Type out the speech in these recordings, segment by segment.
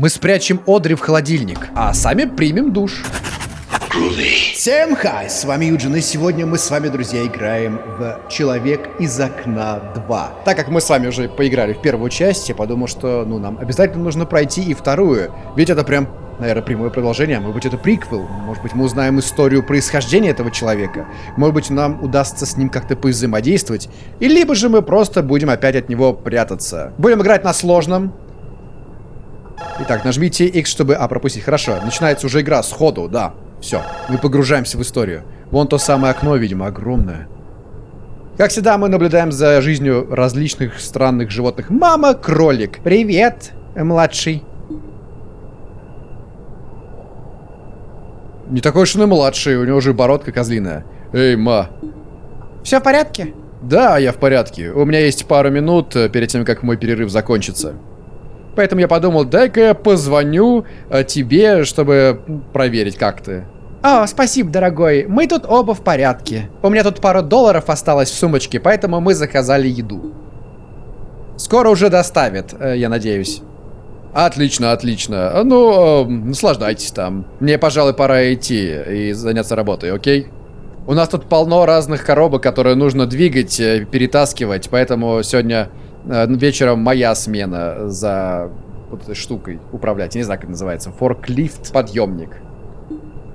Мы спрячем Одри в холодильник, а сами примем душ. Всем хай, с вами Юджин, и сегодня мы с вами, друзья, играем в Человек из окна 2. Так как мы с вами уже поиграли в первую часть, я подумал, что ну, нам обязательно нужно пройти и вторую. Ведь это прям, наверное, прямое продолжение, может быть это приквел, может быть мы узнаем историю происхождения этого человека, может быть нам удастся с ним как-то повзаимодействовать, и либо же мы просто будем опять от него прятаться. Будем играть на сложном, Итак, нажмите X, чтобы... А, пропустить. Хорошо. Начинается уже игра сходу, да. Все. Мы погружаемся в историю. Вон то самое окно, видимо, огромное. Как всегда, мы наблюдаем за жизнью различных странных животных. Мама, кролик. Привет, младший. Не такой уж он и младший, у него уже бородка козлиная. Эй, ма. Все в порядке? Да, я в порядке. У меня есть пару минут э, перед тем, как мой перерыв закончится. Поэтому я подумал, дай-ка я позвоню э, тебе, чтобы проверить, как ты. О, спасибо, дорогой. Мы тут оба в порядке. У меня тут пару долларов осталось в сумочке, поэтому мы заказали еду. Скоро уже доставят, э, я надеюсь. Отлично, отлично. Ну, э, наслаждайтесь там. Мне, пожалуй, пора идти и заняться работой, окей? У нас тут полно разных коробок, которые нужно двигать, перетаскивать, поэтому сегодня вечером моя смена за вот этой штукой управлять. Я не знаю, как это называется. Форклифт подъемник.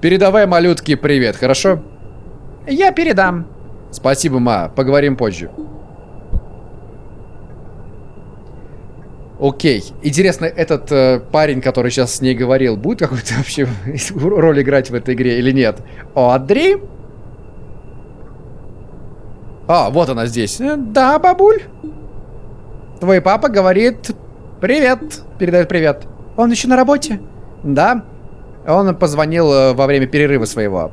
Передавай малютке привет, хорошо? Я передам. Спасибо, ма. Поговорим позже. Окей. Интересно, этот э, парень, который сейчас с ней говорил, будет какую-то вообще роль играть в этой игре или нет? Одри? А, вот она здесь. Э, да, бабуль? Твой папа говорит «Привет», передает привет. Он еще на работе? Да. Он позвонил э, во время перерыва своего.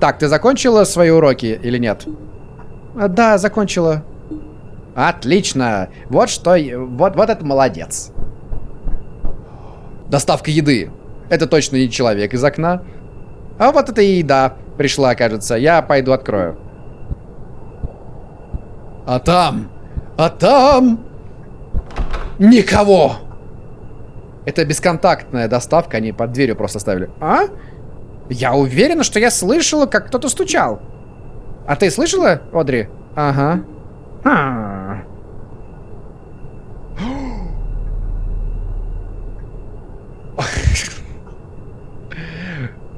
Так, ты закончила свои уроки или нет? Да, закончила. Отлично. Вот что... Вот, вот это молодец. Доставка еды. Это точно не человек из окна. А вот это и еда пришла, кажется. Я пойду открою. А там а там... Никого! Это бесконтактная доставка, они под дверью просто ставили. А? Я уверена, что я слышала, как кто-то стучал. А ты слышала, Одри? Ага. А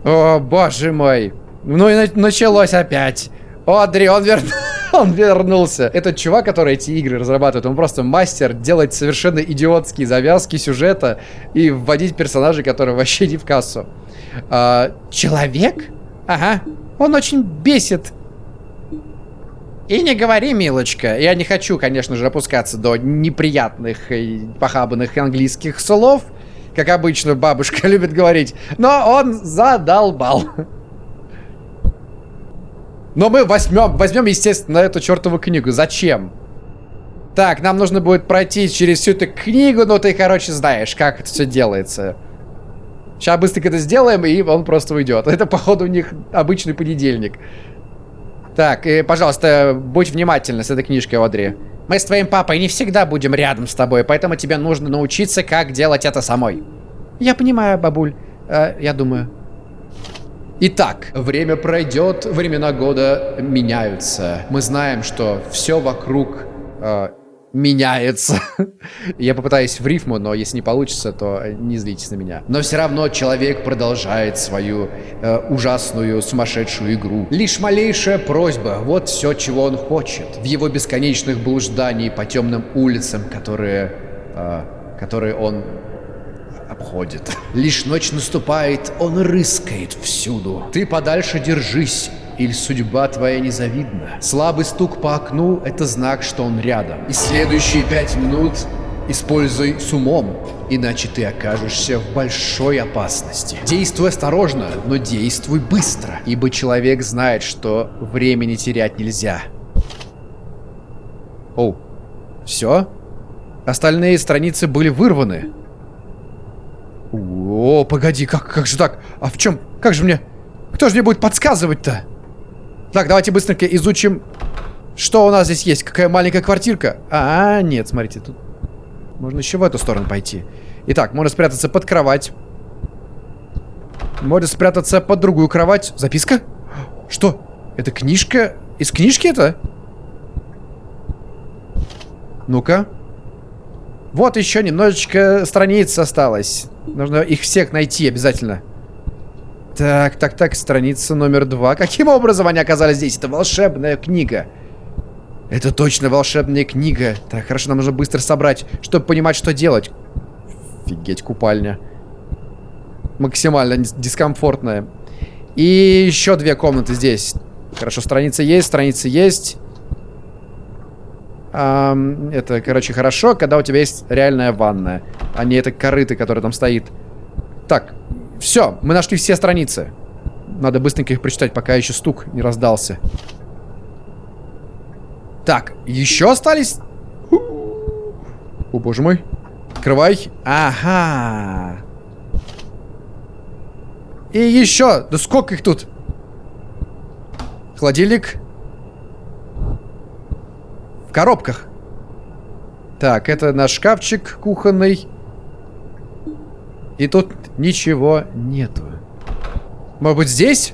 О, боже мой. Ну и началось опять. Одри, он вернулся. Он вернулся. Этот чувак, который эти игры разрабатывает, он просто мастер делать совершенно идиотские завязки сюжета и вводить персонажей, которые вообще не в кассу. А, человек? Ага. Он очень бесит. И не говори, милочка. Я не хочу, конечно же, опускаться до неприятных и похабанных английских слов, как обычно бабушка любит говорить, но он задолбал. Но мы возьмем, возьмем, естественно, эту чертову книгу. Зачем? Так, нам нужно будет пройти через всю эту книгу, но ты, короче, знаешь, как это все делается. Сейчас быстренько это сделаем, и он просто уйдет. Это, походу, у них обычный понедельник. Так, и, пожалуйста, будь внимательна с этой книжкой, Одри. Мы с твоим папой не всегда будем рядом с тобой, поэтому тебе нужно научиться, как делать это самой. Я понимаю, бабуль. Э, я думаю. Итак, время пройдет, времена года меняются. Мы знаем, что все вокруг э, меняется. Я попытаюсь в рифму, но если не получится, то не злитесь на меня. Но все равно человек продолжает свою э, ужасную, сумасшедшую игру. Лишь малейшая просьба, вот все, чего он хочет. В его бесконечных блужданий по темным улицам, которые, э, которые он обходит. Лишь ночь наступает, он рыскает всюду. Ты подальше держись, или судьба твоя незавидна. Слабый стук по окну — это знак, что он рядом. И следующие пять минут используй с умом, иначе ты окажешься в большой опасности. Действуй осторожно, но действуй быстро, ибо человек знает, что времени терять нельзя. О, все? Остальные страницы были вырваны. О, погоди, как, как же так? А в чем? Как же мне? Кто же мне будет подсказывать-то? Так, давайте быстренько изучим, что у нас здесь есть. Какая маленькая квартирка. А, нет, смотрите, тут можно еще в эту сторону пойти. Итак, можно спрятаться под кровать. Можно спрятаться под другую кровать. Записка? Что? Это книжка? Из книжки это? Ну-ка. Вот еще немножечко страниц осталось. Нужно их всех найти обязательно. Так, так, так, страница номер два. Каким образом они оказались здесь? Это волшебная книга. Это точно волшебная книга. Так, хорошо, нам нужно быстро собрать, чтобы понимать, что делать. Офигеть, купальня. Максимально дискомфортная. И еще две комнаты здесь. Хорошо, страница есть, страница есть. Um, это, короче, хорошо, когда у тебя есть реальная ванная, а не это корыто, которое там стоит. Так, все, мы нашли все страницы. Надо быстренько их прочитать, пока еще стук не раздался. Так, еще остались? О, боже мой. Открывай. Ага. И еще. Да сколько их тут? Холодильник. Коробках. Так, это наш шкафчик кухонный. И тут ничего нету. Может быть здесь?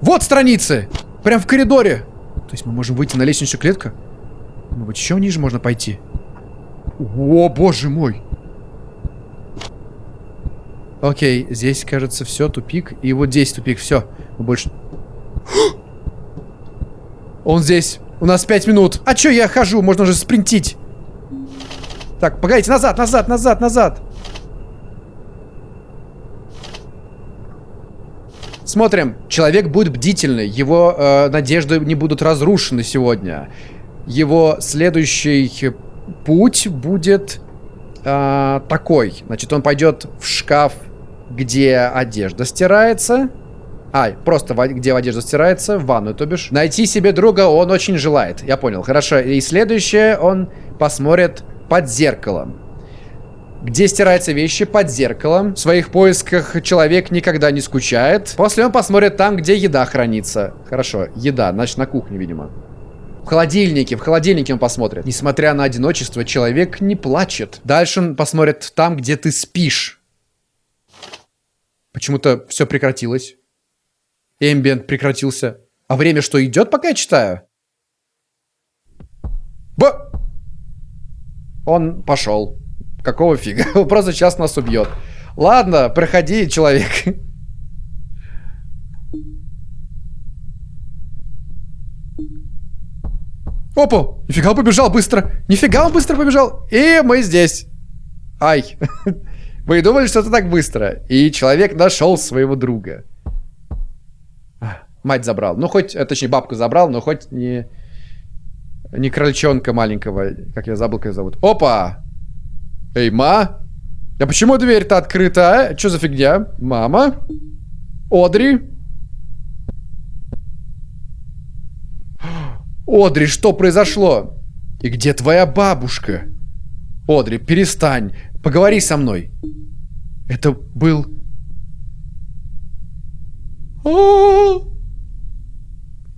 Вот страницы! Прям в коридоре. То есть мы можем выйти на лестничную клетку? Может быть еще ниже можно пойти? О, боже мой! Окей, здесь, кажется, все, тупик. И вот здесь тупик, все. Мы больше... Он здесь. У нас пять минут. А чё я хожу? Можно же спринтить. Так, погодите, назад, назад, назад, назад. Смотрим. Человек будет бдительный. Его э, надежды не будут разрушены сегодня. Его следующий путь будет э, такой. Значит, он пойдет в шкаф где одежда стирается. А, просто где одежда стирается, в ванную, то бишь. Найти себе друга он очень желает. Я понял, хорошо. И следующее, он посмотрит под зеркалом. Где стираются вещи под зеркалом. В своих поисках человек никогда не скучает. После он посмотрит там, где еда хранится. Хорошо, еда, значит на кухне, видимо. В холодильнике, в холодильнике он посмотрит. Несмотря на одиночество, человек не плачет. Дальше он посмотрит там, где ты спишь. Почему-то все прекратилось. Эмбиент прекратился. А время что, идет, пока я читаю? Б... Он пошел. Какого фига? Он просто сейчас нас убьет. Ладно, проходи, человек. Опа! Нифига он побежал быстро! Нифига он быстро побежал! И мы здесь. Ай. Вы думали, что это так быстро? И человек нашел своего друга. Мать забрал. Ну, хоть, э, точнее, бабку забрал, но хоть не... Не крольчонка маленького. Как я забыл, как ее зовут. Опа! Эй, ма! А почему дверь-то открыта, а? Что за фигня? Мама? Одри? Одри, что произошло? И где твоя бабушка? Одри, перестань. Поговори со мной. Это был...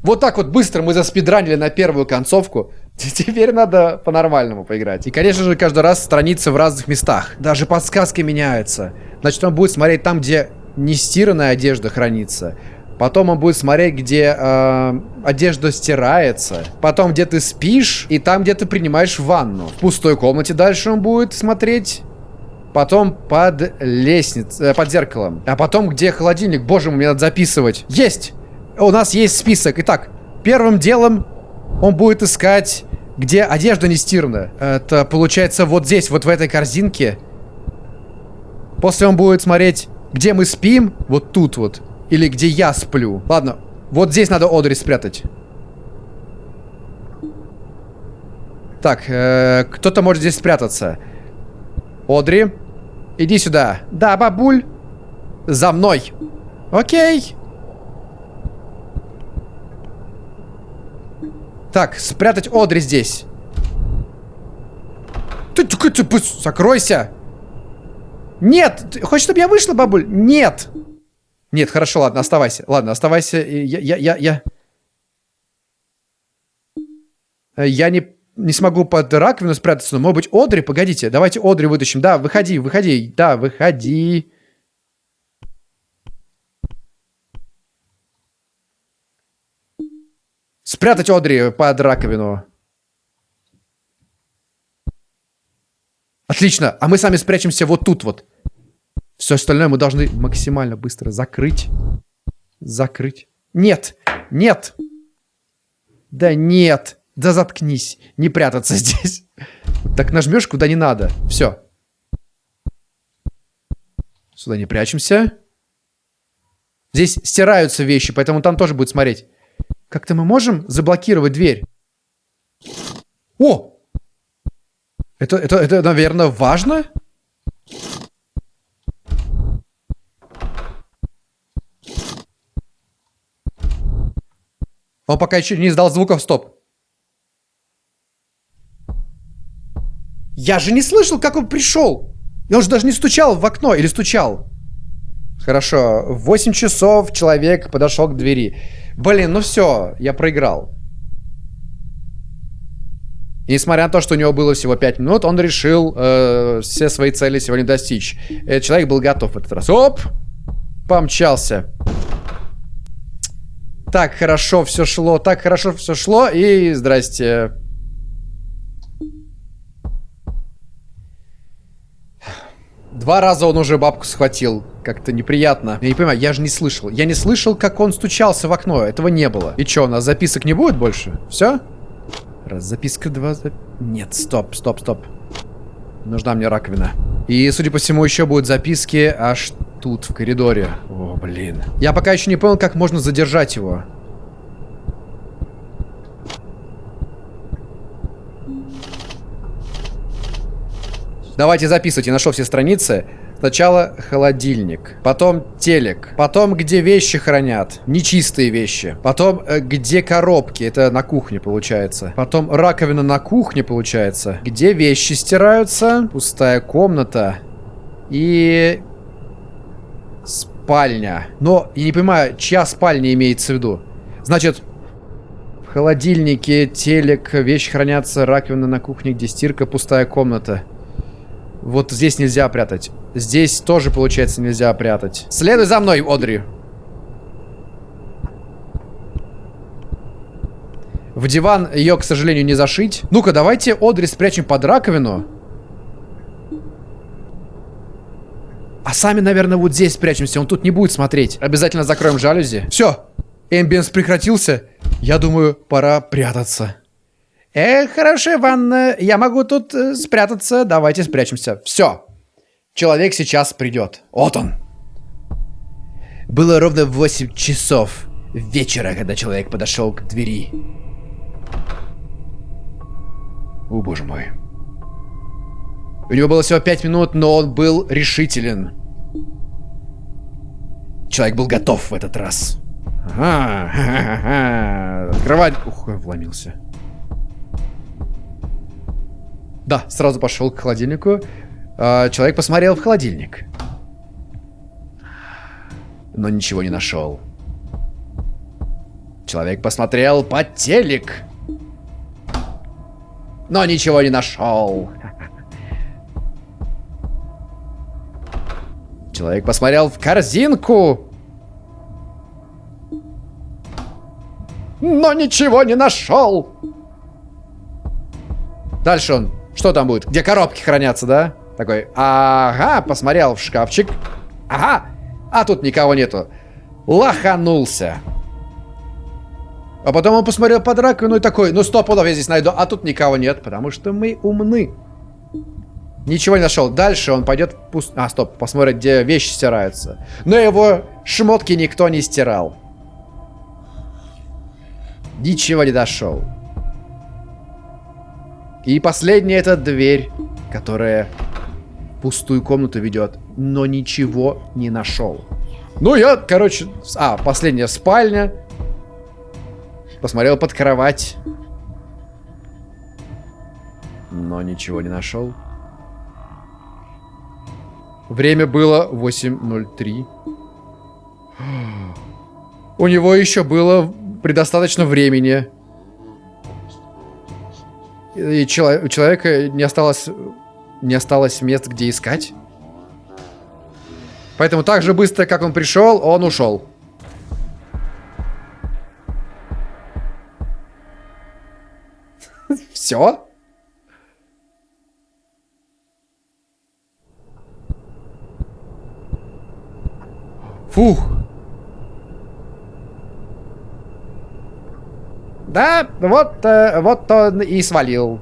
Вот так вот быстро мы заспидранили на первую концовку. Теперь надо по-нормальному поиграть. И, конечно же, каждый раз страницы в разных местах. Даже подсказки меняются. Значит, он будет смотреть там, где не стиранная одежда хранится. Потом он будет смотреть, где э, одежда стирается. Потом, где ты спишь. И там, где ты принимаешь ванну. В пустой комнате дальше он будет смотреть Потом под лестницей, э, под зеркалом. А потом где холодильник? Боже мой, мне надо записывать. Есть! У нас есть список. Итак, первым делом он будет искать, где одежда не стирана. Это получается вот здесь, вот в этой корзинке. После он будет смотреть, где мы спим. Вот тут вот. Или где я сплю. Ладно, вот здесь надо Одри спрятать. Так, э, кто-то может здесь спрятаться. Одри. Иди сюда. Да, бабуль. За мной. Окей. Так, спрятать Одри здесь. Ты, ты, ты, ты закройся. Нет. Ты, хочешь, чтобы я вышла, бабуль? Нет. Нет, хорошо, ладно, оставайся. Ладно, оставайся. Я, я, я, я... Я не не смогу под раковину спрятаться, но, может быть, Одри, погодите, давайте Одри вытащим. Да, выходи, выходи, да, выходи. Спрятать Одри под раковину. Отлично, а мы сами спрячемся вот тут вот. Все остальное мы должны максимально быстро закрыть. Закрыть. Нет, нет. Да нет. Да заткнись. Не прятаться здесь. Так нажмешь куда не надо. Все. Сюда не прячемся. Здесь стираются вещи, поэтому там тоже будет смотреть. Как-то мы можем заблокировать дверь? О! Это, это, это, наверное, важно? Он пока еще не издал звуков стоп. Я же не слышал, как он пришел. Он же даже не стучал в окно или стучал. Хорошо, в 8 часов человек подошел к двери. Блин, ну все, я проиграл. И несмотря на то, что у него было всего 5 минут, он решил э, все свои цели сегодня достичь. Этот человек был готов в этот раз. Оп! Помчался. Так хорошо все шло, так хорошо все шло, и здрасте. Два раза он уже бабку схватил. Как-то неприятно. Я не понимаю, я же не слышал. Я не слышал, как он стучался в окно. Этого не было. И что, у нас записок не будет больше? Все? Раз, записка, два, зап... Нет, стоп, стоп, стоп. Нужна мне раковина. И, судя по всему, еще будут записки аж тут, в коридоре. О, блин. Я пока еще не понял, как можно задержать его. Давайте записывайте, нашел все страницы. Сначала холодильник, потом телек, потом где вещи хранят, нечистые вещи, потом э, где коробки, это на кухне получается, потом раковина на кухне получается, где вещи стираются, пустая комната и спальня. Но я не понимаю, чья спальня имеется в виду. Значит, в холодильнике, телек, вещи хранятся, раковина на кухне, где стирка, пустая комната. Вот здесь нельзя прятать. Здесь тоже, получается, нельзя прятать. Следуй за мной, Одри. В диван ее, к сожалению, не зашить. Ну-ка, давайте Одри спрячем под раковину. А сами, наверное, вот здесь спрячемся. Он тут не будет смотреть. Обязательно закроем жалюзи. Все. Эмбиенс прекратился. Я думаю, пора прятаться. Э, хорошо, Иван, я могу тут э, спрятаться. Давайте спрячемся. Все. Человек сейчас придет. Вот он. Было ровно 8 часов вечера, когда человек подошел к двери. О, боже мой. У него было всего 5 минут, но он был решителен. Человек был готов в этот раз. Ага, ха -ха -ха. Открывать... Ух, вломился. Да, сразу пошел к холодильнику. А, человек посмотрел в холодильник. Но ничего не нашел. Человек посмотрел под телек. Но ничего не нашел. Человек посмотрел в корзинку. Но ничего не нашел. Дальше он что там будет? Где коробки хранятся, да? Такой, ага, посмотрел в шкафчик. Ага, а тут никого нету. Лоханулся. А потом он посмотрел под раковину и такой, ну стоп, я здесь найду. А тут никого нет, потому что мы умны. Ничего не нашел. Дальше он пойдет в пуст... А, стоп, посмотрит, где вещи стираются. Но его шмотки никто не стирал. Ничего не дошел. И последняя это дверь, которая пустую комнату ведет, но ничего не нашел. Ну, я, короче... А, последняя спальня. Посмотрел под кровать. Но ничего не нашел. Время было 8.03. У него еще было предостаточно времени И чело у человека не осталось, не осталось мест, где искать. Поэтому так же быстро, как он пришел, он ушел. Все? Фух. Да, вот, э, вот он и свалил.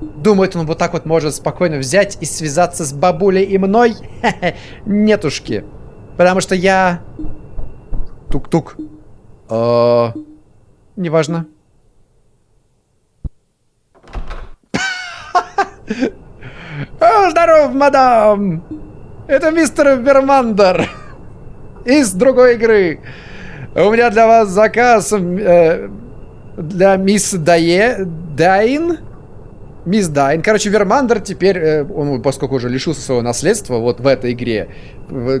Думает, он вот так вот может спокойно взять и связаться с бабулей и мной? Нетушки. Потому что я... Тук-тук. Э, неважно. Здоров, мадам! Это мистер Вермандер из другой игры. У меня для вас заказ э, для мисс Дае... Дайн? Мисс Дайн. Короче, Вермандер теперь, э, он, поскольку уже лишился своего наследства вот в этой игре,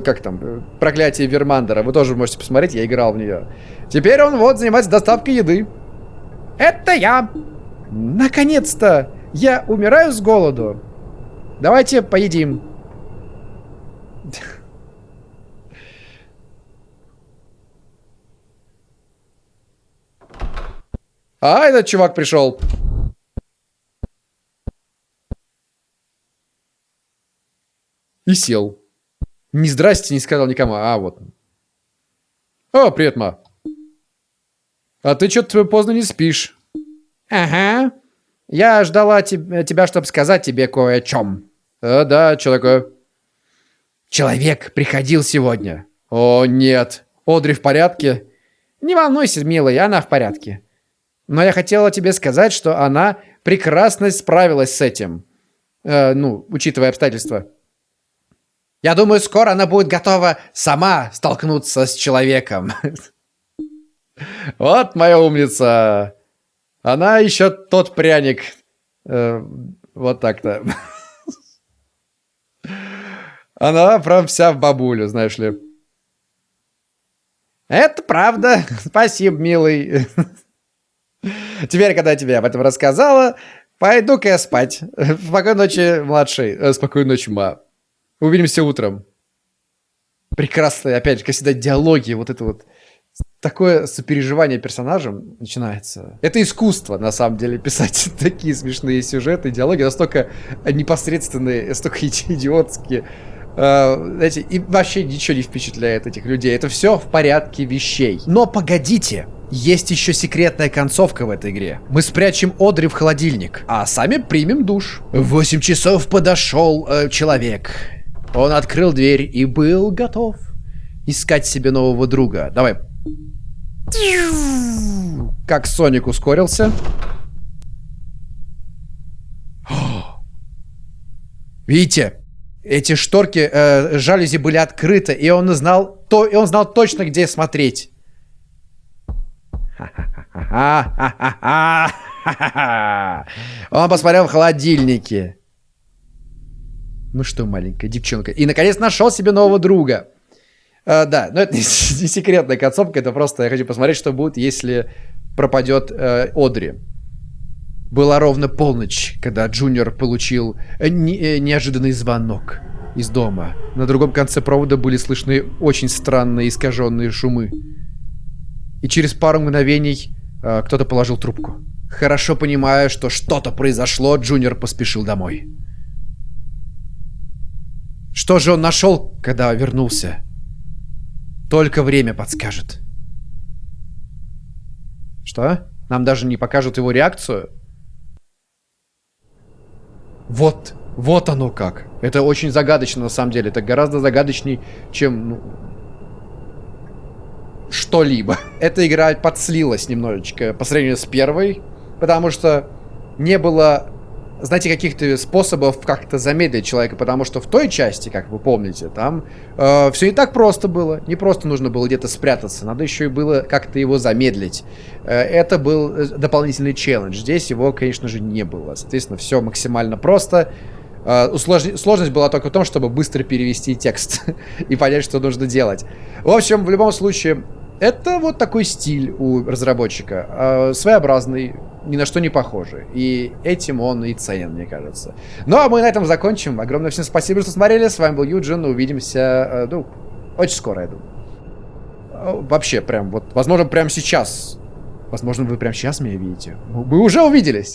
как там, э, проклятие Вермандера, вы тоже можете посмотреть, я играл в нее. Теперь он вот занимается доставкой еды. Это я. Наконец-то! Я умираю с голоду. Давайте поедим. А, этот чувак пришел. И сел. Не здрасте, не сказал никому. А, вот. О, привет, ма. А ты что-то поздно не спишь. Ага. Я ждала te тебя, чтобы сказать тебе кое о чем. А, да, что такое? Человек приходил сегодня. О, нет. Одри в порядке? Не волнуйся, милый, она в порядке. Но я хотела тебе сказать, что она прекрасно справилась с этим. Э, ну, учитывая обстоятельства. Я думаю, скоро она будет готова сама столкнуться с человеком. Вот моя умница. Она еще тот пряник. Э, вот так-то. Она прям вся в бабулю, знаешь ли. Это правда. Спасибо, милый. Теперь, когда я тебе об этом рассказала, пойду-ка я спать. Спокойной ночи, младший. Э, спокойной ночи, ма. Увидимся утром. Прекрасно, опять же, как всегда, диалоги, вот это вот такое сопереживание персонажам начинается. Это искусство, на самом деле, писать такие смешные сюжеты, диалоги настолько непосредственные, настолько идиотские. Uh, знаете, и вообще ничего не впечатляет этих людей. Это все в порядке вещей. Но погодите, есть еще секретная концовка в этой игре. Мы спрячем Одри в холодильник, а сами примем душ. В 8 часов подошел э, человек. Он открыл дверь и был готов искать себе нового друга. Давай. Как Соник ускорился. Видите? Эти шторки, э, жалюзи были открыты, и он знал, то, и он знал точно, где смотреть. Он посмотрел в холодильнике. Ну что, маленькая девчонка. И, наконец, нашел себе нового друга. Uh, да, но это не, секретная концовка, это просто я хочу посмотреть, что будет, если пропадет uh, Одри. Была ровно полночь, когда Джуниор получил uh, не, uh, неожиданный звонок из дома. На другом конце провода были слышны очень странные искаженные шумы и через пару мгновений э, кто-то положил трубку. Хорошо понимая, что что-то произошло, Джуниор поспешил домой. Что же он нашел, когда вернулся? Только время подскажет. Что? Нам даже не покажут его реакцию? Вот, вот оно как. Это очень загадочно на самом деле. Это гораздо загадочней, чем ну, что-либо. Эта игра подслилась немножечко по сравнению с первой, потому что не было, знаете, каких-то способов как-то замедлить человека, потому что в той части, как вы помните, там э, все не так просто было. Не просто нужно было где-то спрятаться, надо еще и было как-то его замедлить. Э, это был э, дополнительный челлендж. Здесь его, конечно же, не было. Соответственно, все максимально просто. Uh, сложность была только в том, чтобы быстро перевести текст и понять, что нужно делать. В общем, в любом случае, Это вот такой стиль у разработчика. Э, своеобразный, ни на что не похожий. И этим он и ценен, мне кажется. Ну, а мы на этом закончим. Огромное всем спасибо, что смотрели. С вами был Юджин. Увидимся, э, ну, очень скоро, я думаю. Э, вообще, прям вот, возможно, прямо сейчас. Возможно, вы прямо сейчас меня видите. Мы уже увиделись.